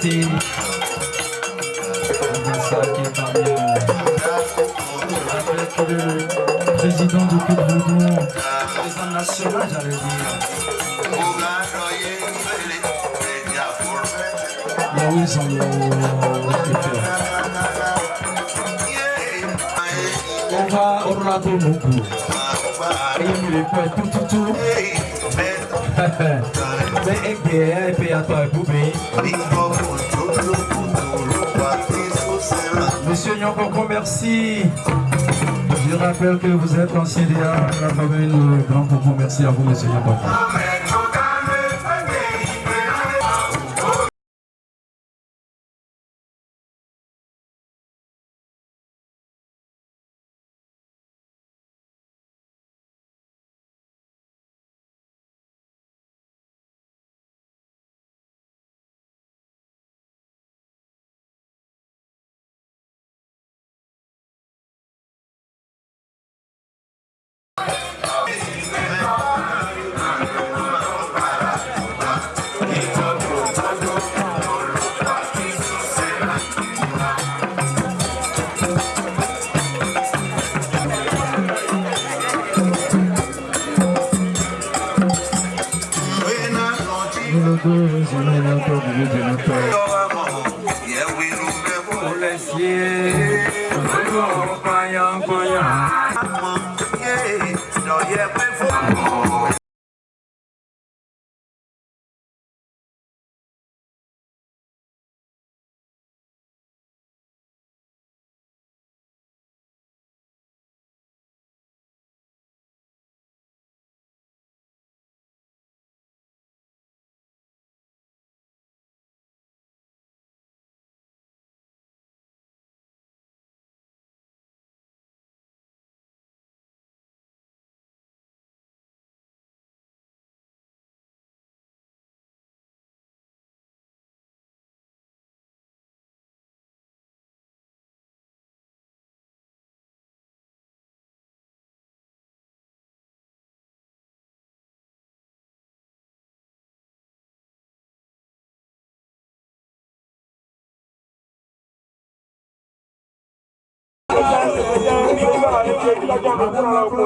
ça qui est parmi avec le président du club Boudon, président national, j'allais dire. Ils on va Moku. Et il tout, tout. Monsieur Nyokoko, merci. Je rappelle que vous êtes ancien DA la famille Grand. Merci à vous, monsieur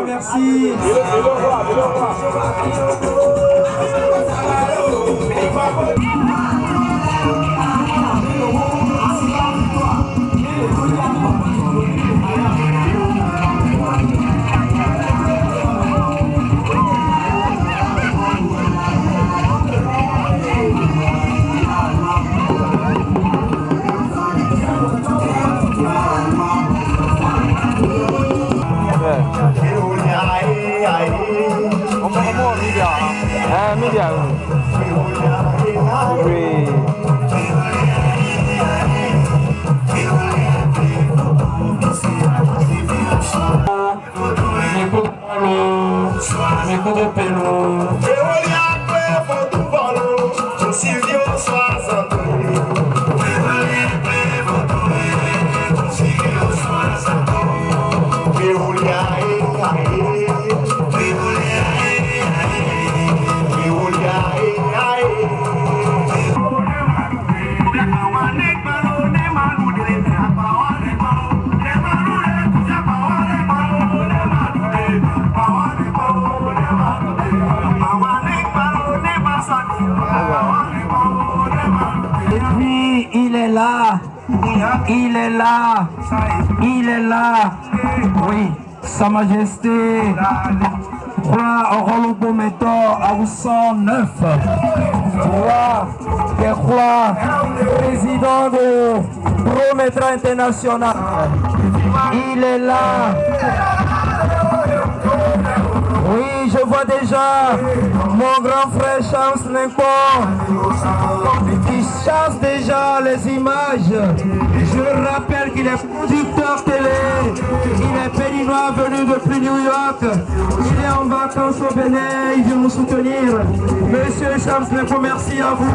Merci. Il est là. Il est là. Oui, Sa Majesté. Roi Orolobo Métor à 109. Roi des rois, président de Prométra International. Il est là. Je vois déjà mon grand frère Charles Lincoln qui chasse déjà les images. Je rappelle qu'il est producteur télé, il est péninois venu depuis New York, il est en vacances au Bénin, il vient nous soutenir. Monsieur Charles Lincoln, merci à vous.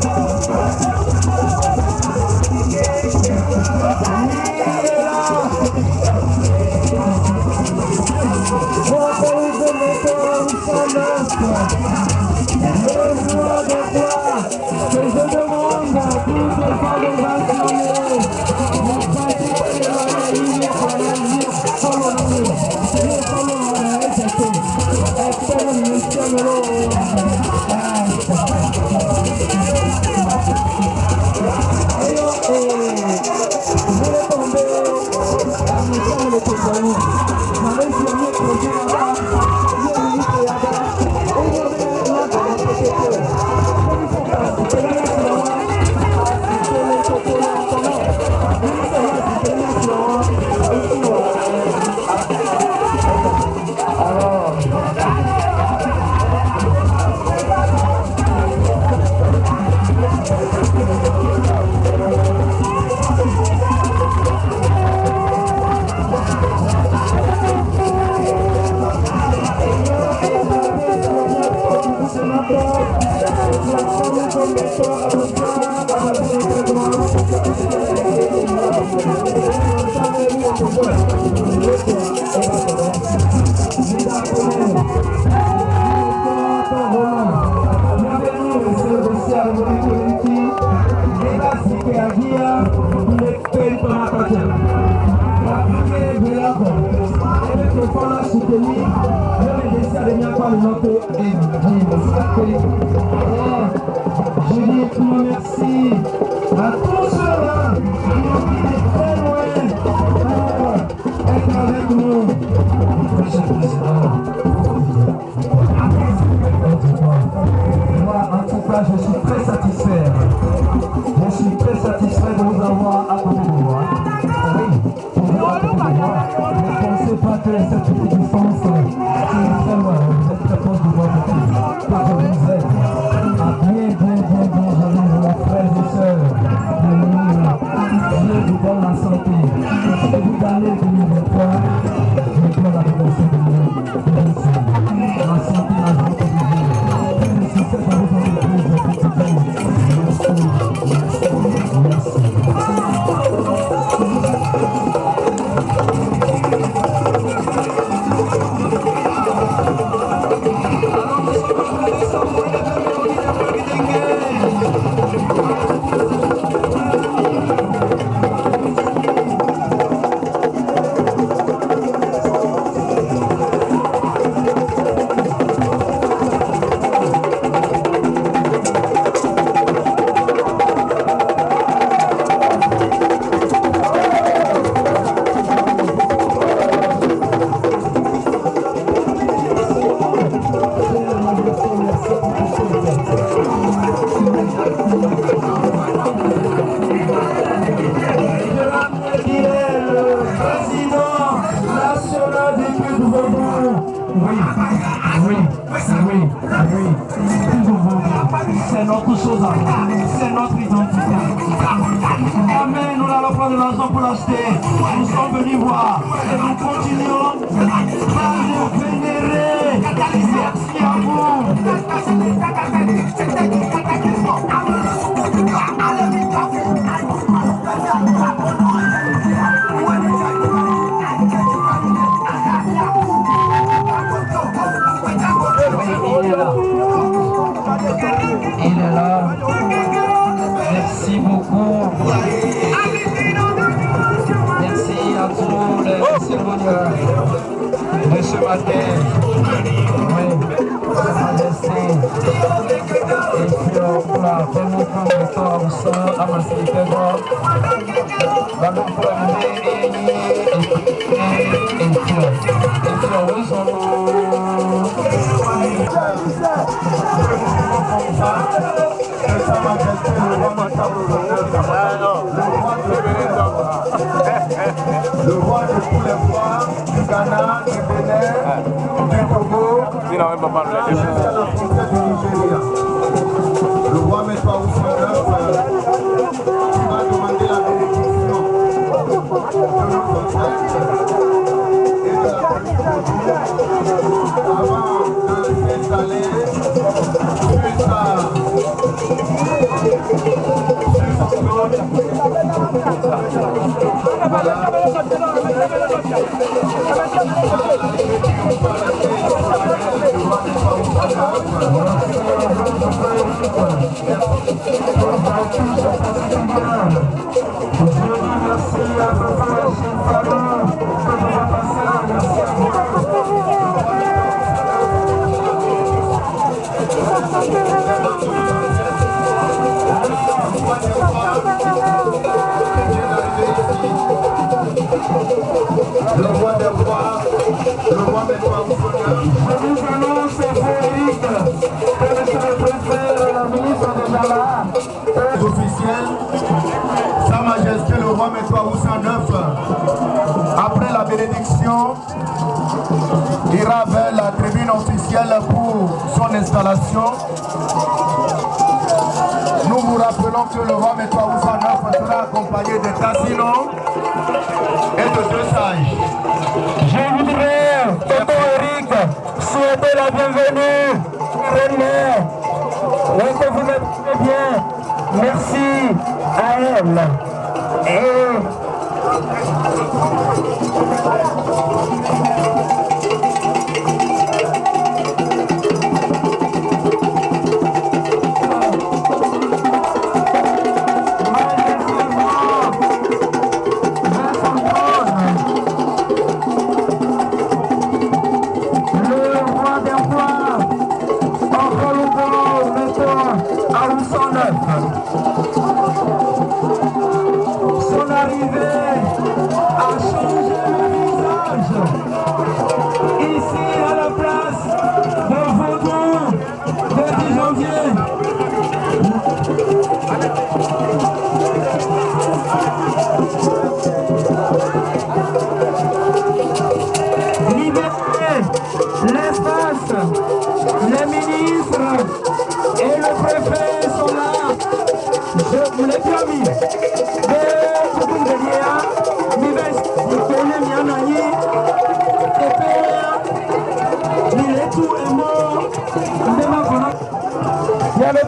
atelier leo nilisalimia kwa linoto et Julie, tu me merci. fúnra fẹ́mú fún ìtọ́ ọ̀sán amàsí ìfẹ́gbọ́ bàbá fúnra mi ní. Le roi de tous les rois. Ghana, du Bénin, du Togo, Si non, même pas parler. jusqu'à la frontière du Nigeria. Le roi Métois Ousmane qui va demander la bénédiction de nos ancêtres et de la communauté avant de s'installer jusqu'à Le roi Lo après la bénédiction, ira vers la tribune officielle pour son installation. Nous vous rappelons que le roi Métois Oussa IX sera accompagné de Cassino et de deux sages. Souhaiter la bienvenue, René. Oui, que vous très bien. Merci à elle.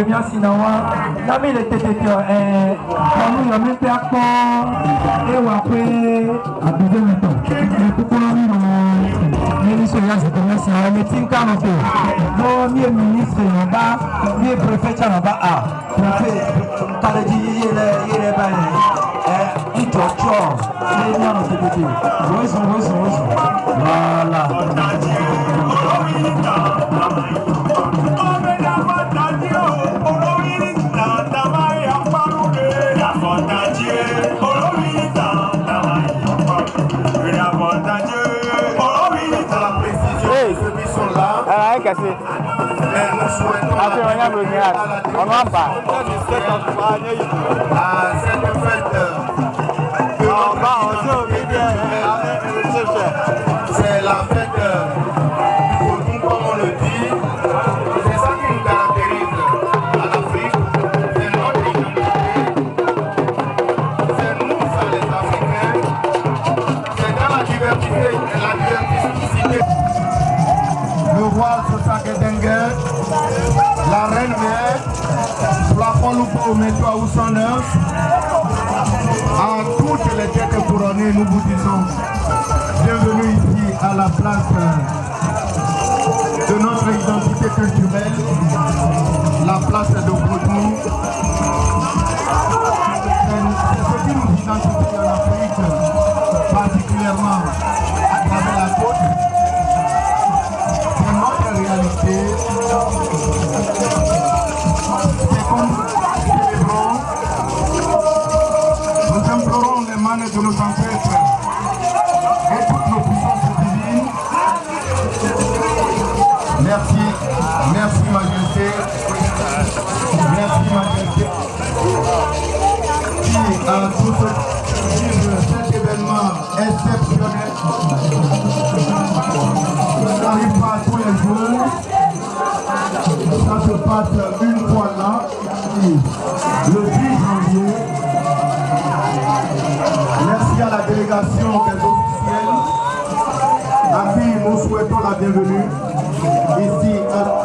Akemia Sinawa Lami le tete tio eh Lami yo mi pe akpo E wa pe Abide mi to E kuko lami no Ministre ya zite mesi na me tin kano pe No mi ministre no ba Mi prefecture no ba a Prefet Tale di yele yele ba Eh Ito tio Le mi ano tete tio Weso weso weso Wala Wala Ẹ kẹsì. Àti ìròyìn àbúrò ní àt. Ọ̀nà àbà. Ọba ọjọ́ mi bí ẹ ẹ couronnées, nous vous disons bienvenue ici à la place de notre identité culturelle, la place de Cotonou. C'est ce qui nous identifie en Afrique, particulièrement bienvenue. Ici à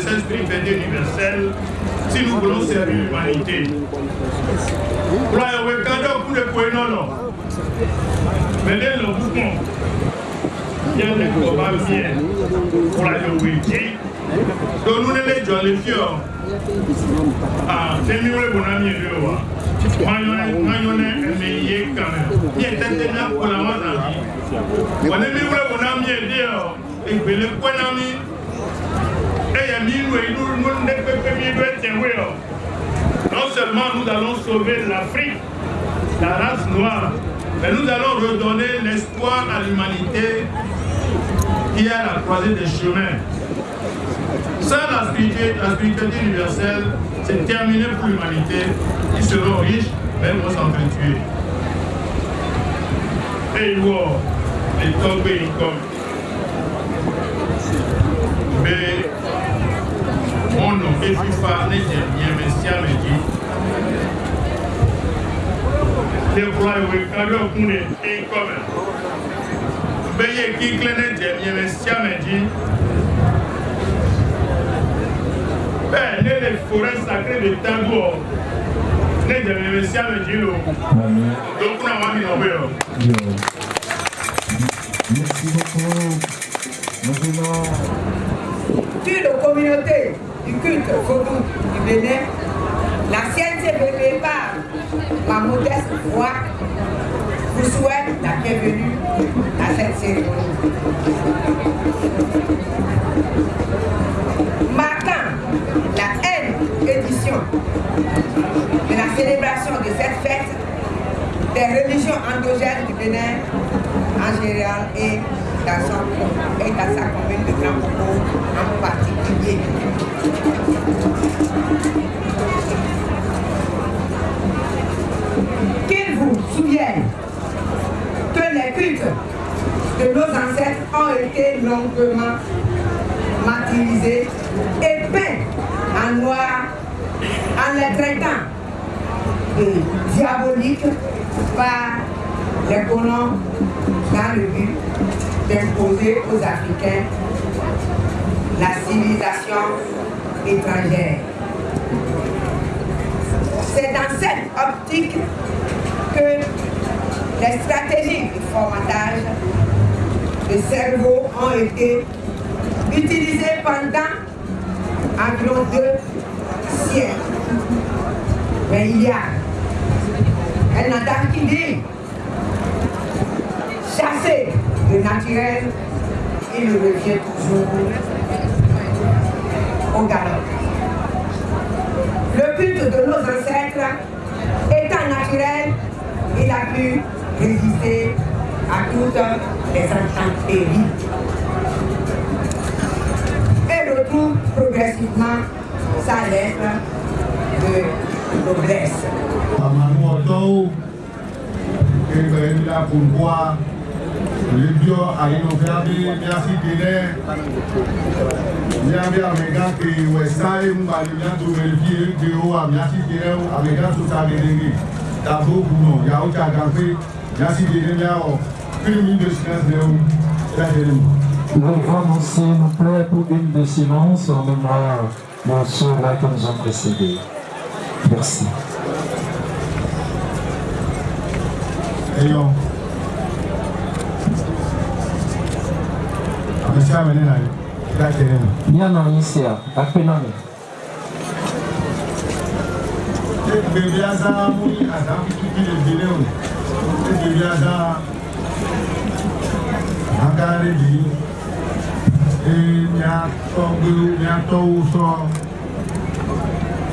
historique de cette spiritualité universelle si nous voulons servir l'humanité. Mene le bouton, il y a des combats bien pour la Yowéji. Donc nous ne les jouons les fiers. Ah, c'est mieux le bon ami de moi. Mayone eme ye kame. Ye tete na kola mazabi. Wane mi wule bona mi ede o. Egbele kwena mi. Eye mi nu e nu nu Non seulement nous allons sauver l'Afrique, la race noire, mais nous allons redonner l'espoir à l'humanité qui est à la croisée des chemins. Sans la spiritualité, universelle, c'est terminé pour l'humanité. Ils seront riches, mais vont s'entretuer. Et vont les comme. Mais mon nom est FIFA, n'est bien, mais si à me dit. Les bras, oui, quand le coup est comme. Beye qui clé n'est bien, mais si à me dit. bẹ́ẹ̀ ne le forêt sacrée de Tango ne jẹ̀mẹ̀mẹ̀ sí àmì jí lò ló kún àwọn àmì ọ̀wé ọ̀. Merci beaucoup. Venons Toute communauté du culte Vodou du Bénin, la CNCBP par ma modeste voix vous souhaite la bienvenue à cette cérémonie. Marquant la N édition de la célébration de cette fête des religions endogènes du Bénin en général et et dans sa commune de Grand en particulier. Qu'il vous souvienne que les cultes de nos ancêtres ont été longuement martyrisés et peints en noir en les traitant diaboliques par les colons dans le but d'imposer aux Africains la civilisation étrangère. C'est dans cette optique que les stratégies de formatage de cerveau ont été utilisées pendant environ deux siècles. Mais il y a un attaque qui dit chasser le naturel, il revient toujours au galop. Le culte de nos ancêtres étant naturel, il a pu résister à toutes les intempéries. Et retrouve progressivement sa lettre de noblesse. Ven la pulgua, limpio, ahí no cabe, ya si tiene, ya ve amega que Westside, un valía tu vertier, que o amia si tiene, amega su sabe de Tabo kuno, ya o chagafe, ya si tiene ya o, une minute de silence de. Nous s'il plaît, pour une de silence en mémoire de ceux-là qui nous ont précédés. Merci. Minha nonícia, a tá pename. Bebê azar, mulher azar, que bebê bebê azar, agare de minha togo, minha togo só.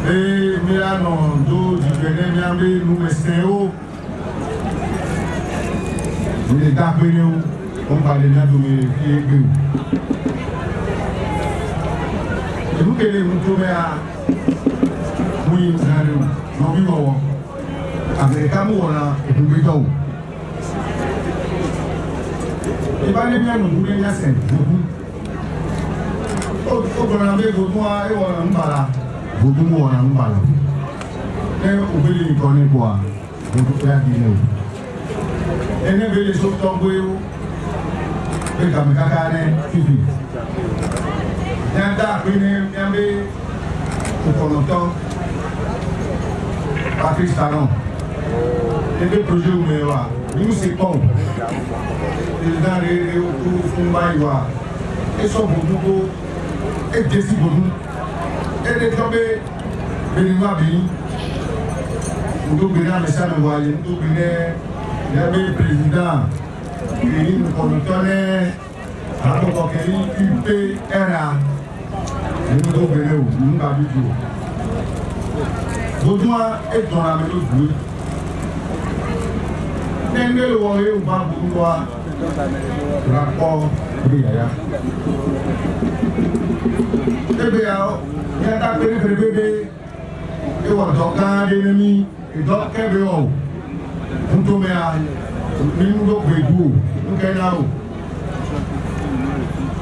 E minha não, do de bebê, minha mãe, no mestre, me dá pneu, um balinha do meio, que é ebukere mutume a muyi msare mu na obi wɔ amerika mu wɔ na ebube dɔw eba ne bi anu ebube nya sɛn ebu o gbɔdɔ na bɛ gbɔdɔ a ewɔ na nbala gbɔdɔ mu wɔ na nbala ne obele nkɔ ne bɔ a gbɔdɔ fɛ adi ne o ene bele so tɔgbe o bɛ gami kaka ne fifi yẹn dá pé ní yẹn bí ìfọ̀nàtọ́ pakistan ebe proje ume wa yusi pọn ìdá rere ojú fún báyìí wa ẹsọ bòdú kó ẹjẹ sí bòdú ẹdẹ tó bẹ bẹni wá bí ndóbìnrin amẹsánà wa yẹ ndóbìnrin yẹbẹ pírẹsidán èyí nìkọ̀nùtọ́ náà àtọkọ̀kẹ́ yìí pé UPRA èmi tó bèrè o mo ń ka dúdú o dodua edzɔna mi tó due ne ne le wɔ ye wòba dodua la kɔ ebi yaya ebi ya yata pérépérépéré ewɔ dɔ gã aɖe ne mi edɔ kɛbe wɔ o nutomea mi nu do gbe du o nukɛ na o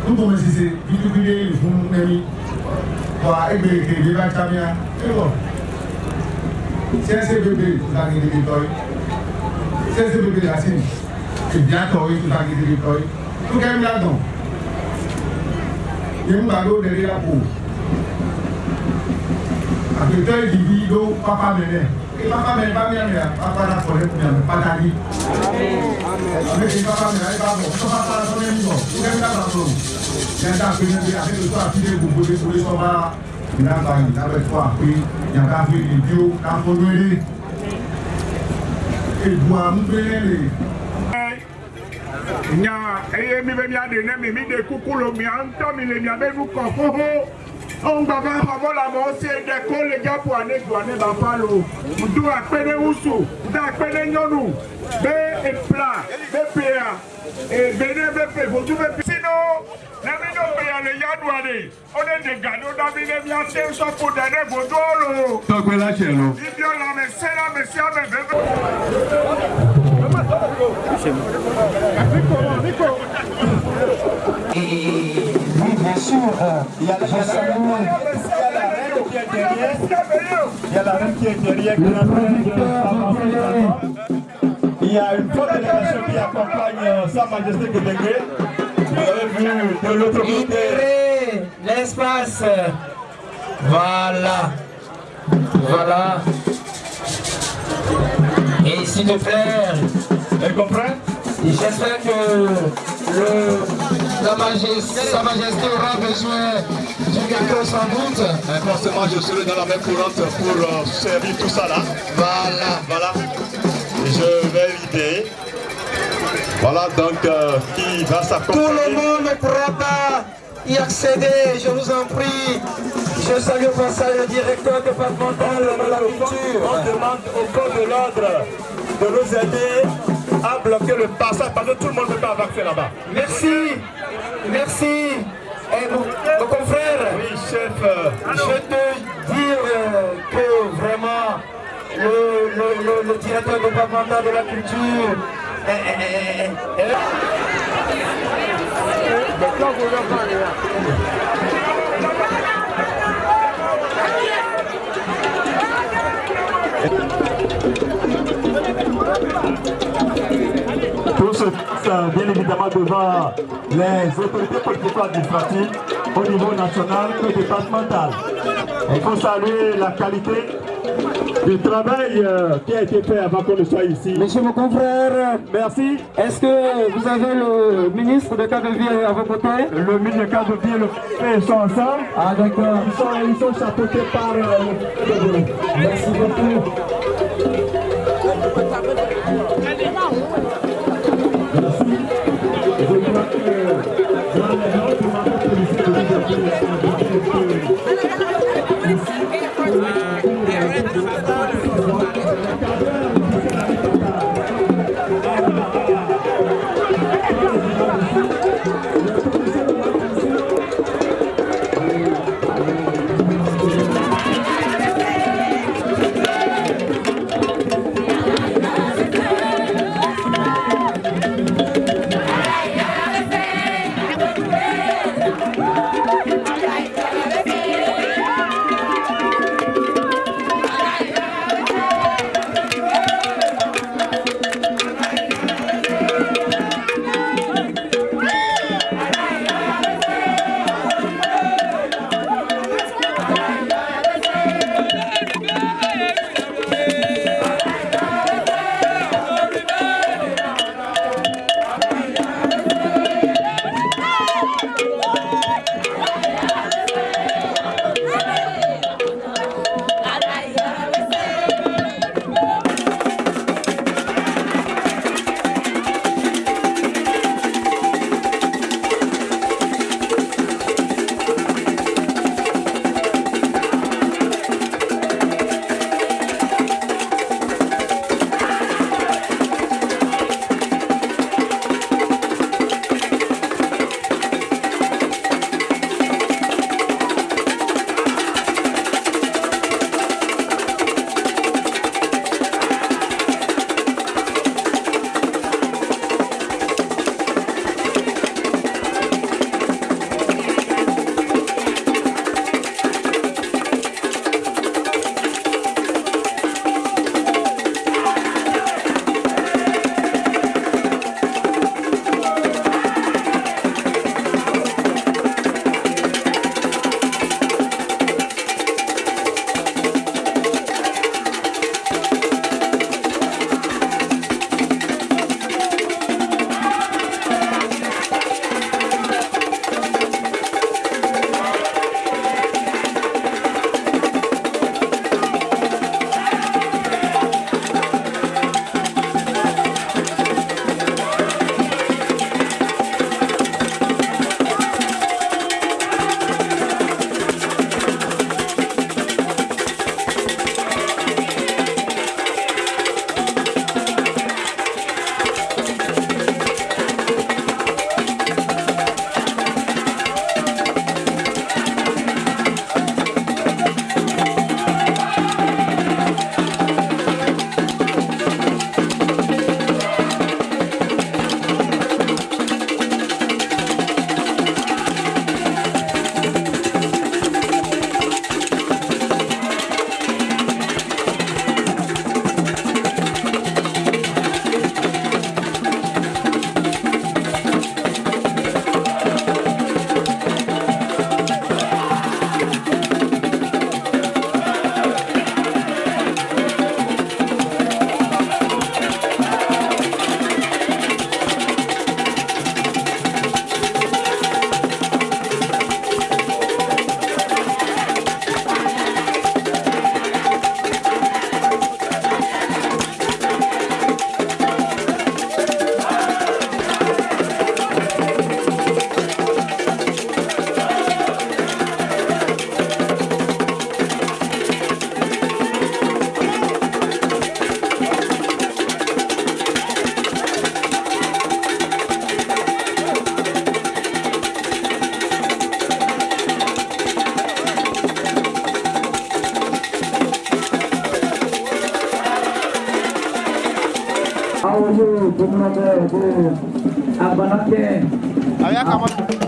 nutomesise viduvi ɖe le fún ne mi wa egbèrègbè bí bá tamia ewọ sẹsẹ bèbè tutagidi bi tọyi sẹsẹ bèbè yasin ebia tọyi tutagidi bi tọyi tukẹ mi adùn yẹn ba do lẹri apò àpètè ìdìbí do pápá mi lẹ pápá mi bá mi rìn pápá la kọ lẹkùn yàrá pátá yìí àmì kì í pápá Papa rà yìí bá bọ tó pápá la tó lẹ́nu bọ̀ tukẹ mi adùn yẹn dà pé àfihàn tó àfihàn gbogbo lé polé sọ́ba ìlànà ìlànà tó àpé yàtọ̀ àfi ìdíò káfọ́lórí èdùn àmúgbélé. nya eye mi bɛ mia de ne mi mi de kukulu mi an tɔ mi le mia bɛ nu kɔ xoxo ongbaga xɔmɔla mɔ ose ɖe ko le dzapo ane do ane bafa lo do akpe ɖe wusu do akpe ɖe nyɔnu be epla be pea ebe ne be pe vodu be pe. sino ne mi do pea le yaɖua de o ɖe vodu lo. tɔgbe la ibi sia. Et oui, bien sûr, il y a, Il y a la reine qui est derrière, qui est y a une forte délégation qui accompagne euh, Sa Majesté Kédégré. Vous avez vu de l'autre côté. l'espace. Voilà. Voilà. Et s'il te plaît, Elle comprend? J'espère que le, la majesté, Sa Majesté aura besoin du quelqu'un sans doute. Forcément, je serai dans la main courante pour euh, servir tout ça là. Voilà. Voilà. Je vais l'idée. Voilà donc euh, qui va Tout s'accompagner. le monde ne pourra pas y accéder, je vous en prie. Je salue au passage le directeur départemental de la On culture. demande au corps de l'ordre de nous aider à bloquer le passage parce que tout le monde ne peut pas avoir accès là-bas. Merci, merci. Et mon, mon confrère, Oui, chef. euh, je te dire euh, que vraiment le, le, le, le directeur départemental de la culture. Tout se passe euh, bien évidemment devant les autorités politiques administratives au niveau national et départemental. Il faut saluer la qualité du travail euh, qui a été fait avant qu'on ne soit ici. Monsieur mon confrère, Merci. est-ce que vous avez le ministre de cadre de vie à vos côtés? Le ministre de cadre de vie et le préfet sont ensemble. Ah d'accord. Ils sont, ils sont chapeautés par euh, le Merci beaucoup. Je crois que dans les autres How would you, Bumnaja, Abanakke? Ayak, Amak.